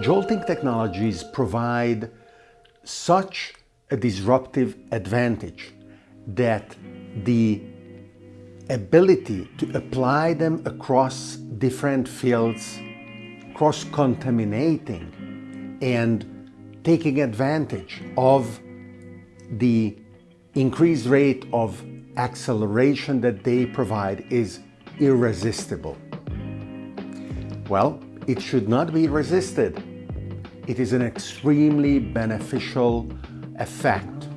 Jolting technologies provide such a disruptive advantage that the ability to apply them across different fields, cross-contaminating and taking advantage of the increased rate of acceleration that they provide is irresistible. Well, it should not be resisted. It is an extremely beneficial effect.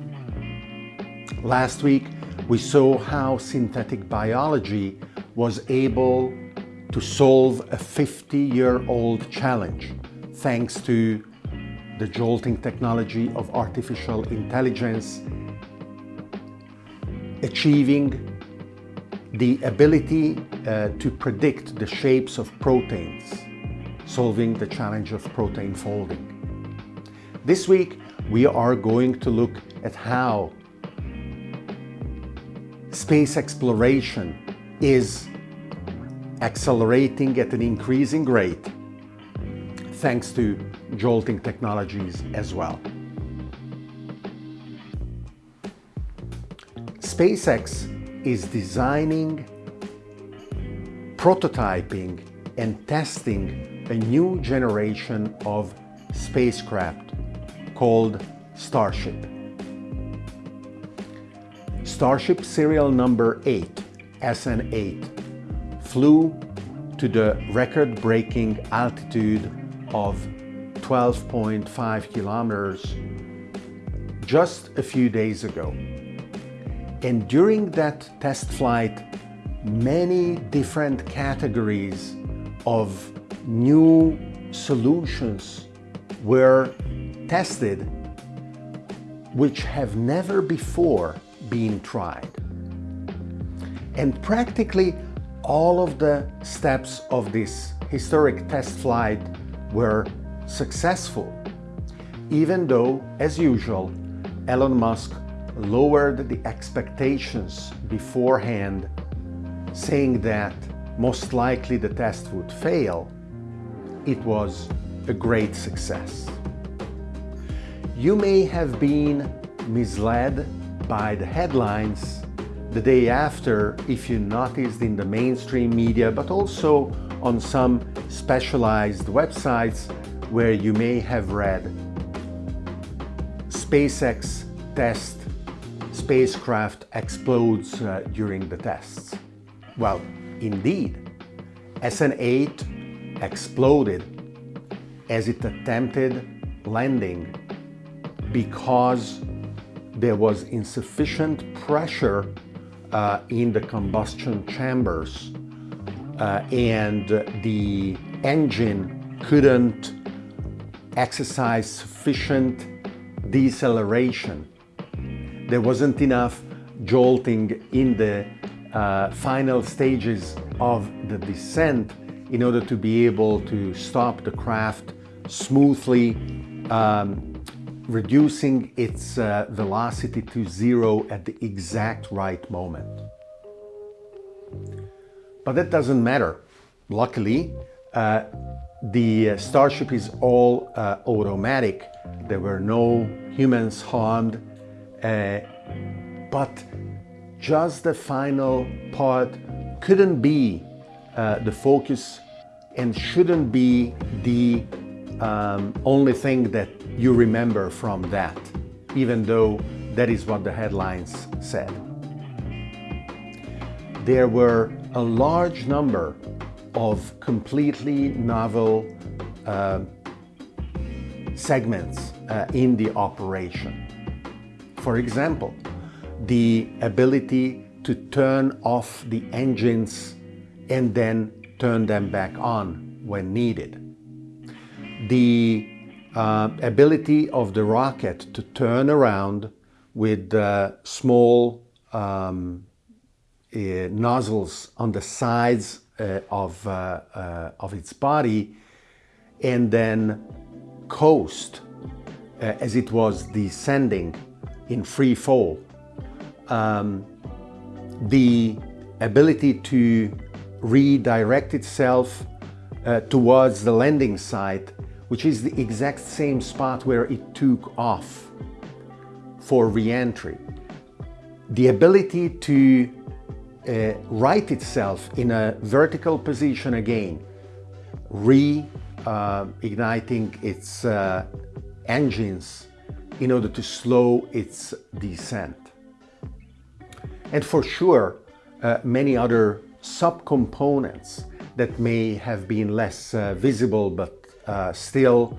Last week, we saw how synthetic biology was able to solve a 50-year-old challenge thanks to the jolting technology of artificial intelligence, achieving the ability uh, to predict the shapes of proteins solving the challenge of protein folding. This week, we are going to look at how space exploration is accelerating at an increasing rate thanks to jolting technologies as well. SpaceX is designing, prototyping and testing a new generation of spacecraft called Starship. Starship serial number 8, SN8, flew to the record-breaking altitude of 12.5 kilometers just a few days ago. And during that test flight, many different categories of new solutions were tested which have never before been tried. And practically all of the steps of this historic test flight were successful, even though, as usual, Elon Musk lowered the expectations beforehand, saying that most likely the test would fail, it was a great success. You may have been misled by the headlines the day after if you noticed in the mainstream media, but also on some specialized websites where you may have read SpaceX test spacecraft explodes uh, during the tests. Well, indeed, SN8 exploded as it attempted landing because there was insufficient pressure uh, in the combustion chambers uh, and the engine couldn't exercise sufficient deceleration. There wasn't enough jolting in the uh, final stages of the descent in order to be able to stop the craft smoothly, um, reducing its uh, velocity to zero at the exact right moment. But that doesn't matter. Luckily, uh, the uh, Starship is all uh, automatic. There were no humans harmed, uh, but just the final part couldn't be uh, the focus and shouldn't be the um, only thing that you remember from that, even though that is what the headlines said. There were a large number of completely novel uh, segments uh, in the operation. For example, the ability to turn off the engines and then turn them back on when needed. The uh, ability of the rocket to turn around with uh, small um, uh, nozzles on the sides uh, of, uh, uh, of its body and then coast as it was descending in free fall. Um, the ability to redirect itself uh, towards the landing site which is the exact same spot where it took off for re-entry. The ability to uh, right itself in a vertical position again, re-igniting uh, its engines in order to slow its descent. And for sure, uh, many other subcomponents that may have been less uh, visible but uh, still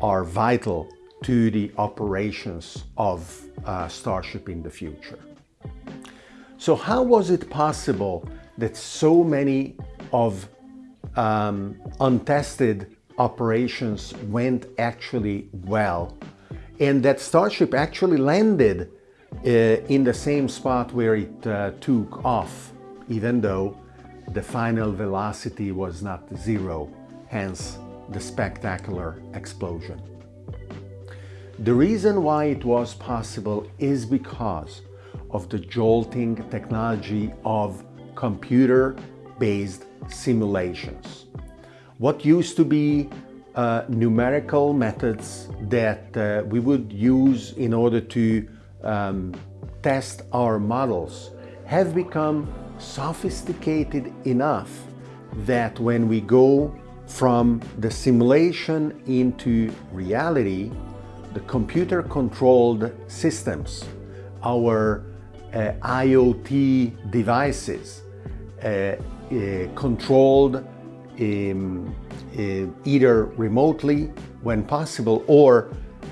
are vital to the operations of uh, Starship in the future. So how was it possible that so many of um, untested operations went actually well and that Starship actually landed uh, in the same spot where it uh, took off even though the final velocity was not zero, hence the spectacular explosion. The reason why it was possible is because of the jolting technology of computer-based simulations. What used to be uh, numerical methods that uh, we would use in order to um, test our models have become sophisticated enough that when we go from the simulation into reality, the computer-controlled systems, our uh, IoT devices, uh, uh, controlled um, uh, either remotely when possible or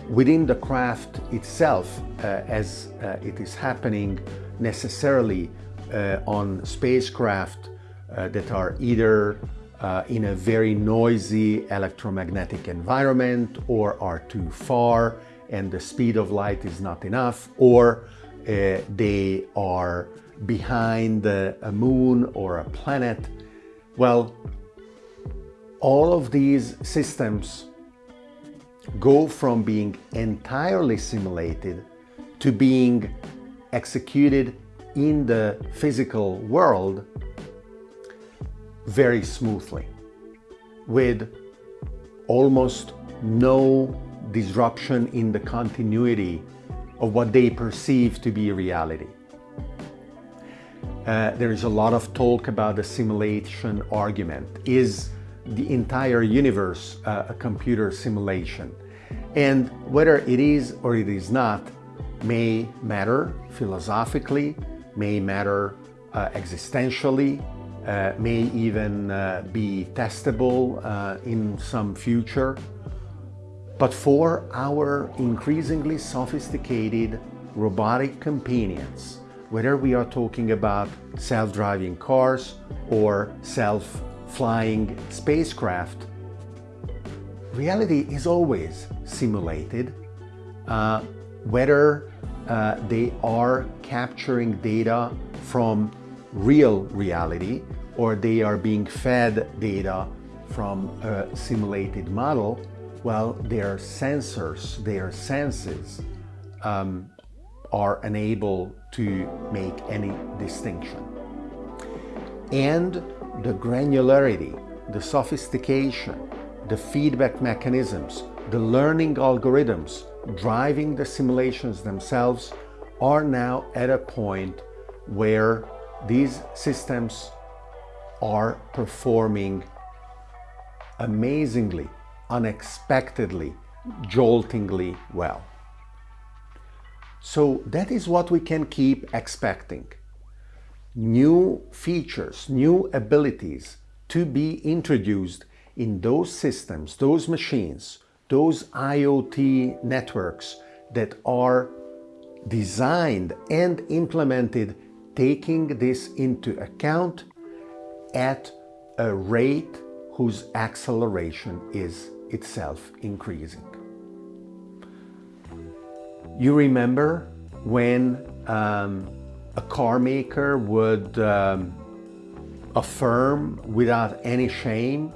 within the craft itself uh, as uh, it is happening necessarily uh, on spacecraft uh, that are either uh, in a very noisy electromagnetic environment or are too far and the speed of light is not enough or they are behind a moon or a planet. Well, all of these systems go from being entirely simulated to being executed in the physical world very smoothly with almost no disruption in the continuity of what they perceive to be reality. Uh, there is a lot of talk about the simulation argument. Is the entire universe uh, a computer simulation? And whether it is or it is not may matter philosophically, may matter uh, existentially, uh, may even uh, be testable uh, in some future. But for our increasingly sophisticated robotic companions, whether we are talking about self-driving cars or self-flying spacecraft, reality is always simulated, uh, whether uh, they are capturing data from real reality or they are being fed data from a simulated model, well, their sensors, their senses um, are unable to make any distinction. And the granularity, the sophistication, the feedback mechanisms, the learning algorithms driving the simulations themselves are now at a point where these systems are performing amazingly, unexpectedly, joltingly well. So that is what we can keep expecting. New features, new abilities to be introduced in those systems, those machines, those IoT networks that are designed and implemented taking this into account at a rate whose acceleration is itself increasing. You remember when um, a car maker would um, affirm without any shame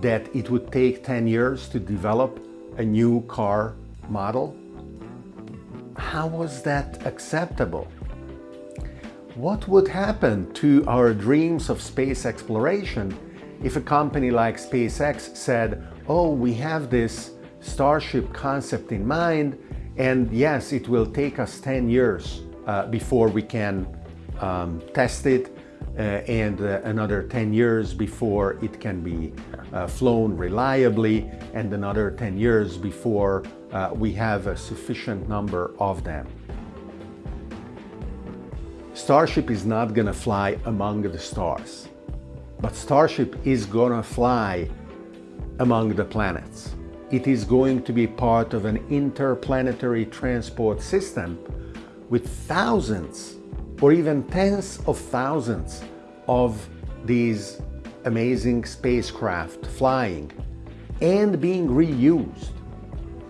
that it would take 10 years to develop a new car model? How was that acceptable? What would happen to our dreams of space exploration if a company like SpaceX said, oh, we have this Starship concept in mind, and yes, it will take us 10 years uh, before we can um, test it, and uh, another 10 years before it can be uh, flown reliably, and another 10 years before uh, we have a sufficient number of them. Starship is not gonna fly among the stars, but Starship is gonna fly among the planets. It is going to be part of an interplanetary transport system with thousands or even tens of thousands of these amazing spacecraft flying and being reused.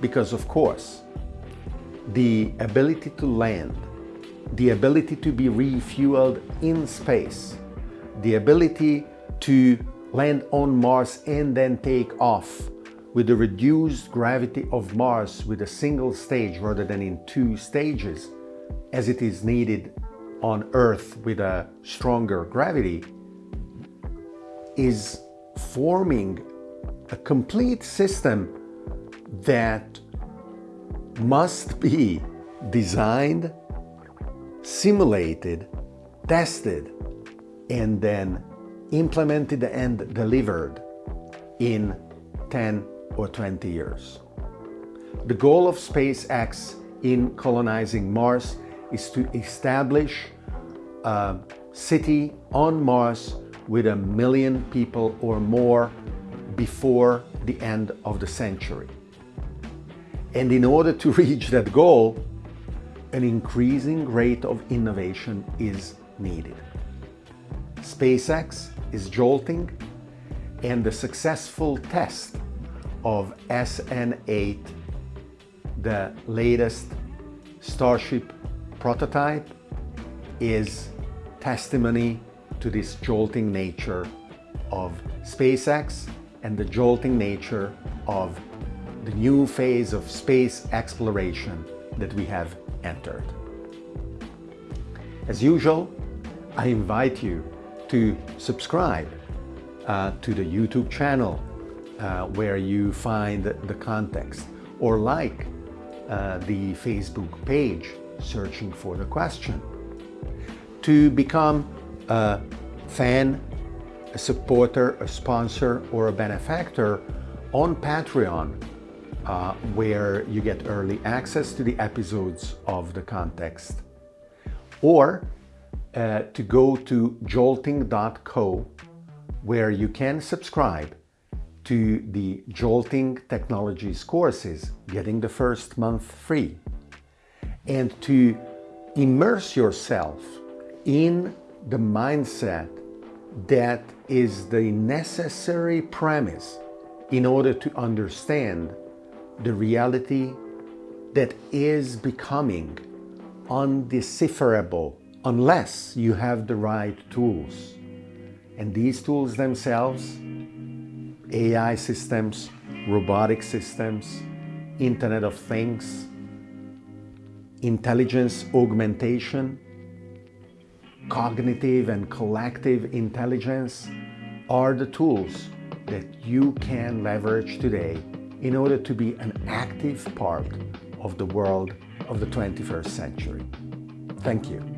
Because of course, the ability to land, the ability to be refueled in space, the ability to land on Mars and then take off with the reduced gravity of Mars with a single stage rather than in two stages, as it is needed on Earth with a stronger gravity, is forming a complete system that must be designed, simulated, tested, and then implemented and delivered in 10 or 20 years. The goal of SpaceX in colonizing Mars is to establish a city on Mars with a million people or more before the end of the century. And in order to reach that goal, an increasing rate of innovation is needed. SpaceX is jolting and the successful test of SN8, the latest Starship prototype, is testimony to this jolting nature of SpaceX and the jolting nature of the new phase of space exploration that we have entered. As usual, I invite you to subscribe uh, to the YouTube channel uh, where you find the context or like uh, the Facebook page searching for the question. To become a fan, a supporter, a sponsor, or a benefactor on Patreon, uh, where you get early access to the episodes of the context. Or uh, to go to jolting.co, where you can subscribe to the Jolting Technologies courses, getting the first month free, and to immerse yourself in the mindset that is the necessary premise in order to understand the reality that is becoming undecipherable unless you have the right tools. And these tools themselves, AI systems, robotic systems, Internet of Things, intelligence augmentation, cognitive and collective intelligence are the tools that you can leverage today in order to be an active part of the world of the 21st century. Thank you.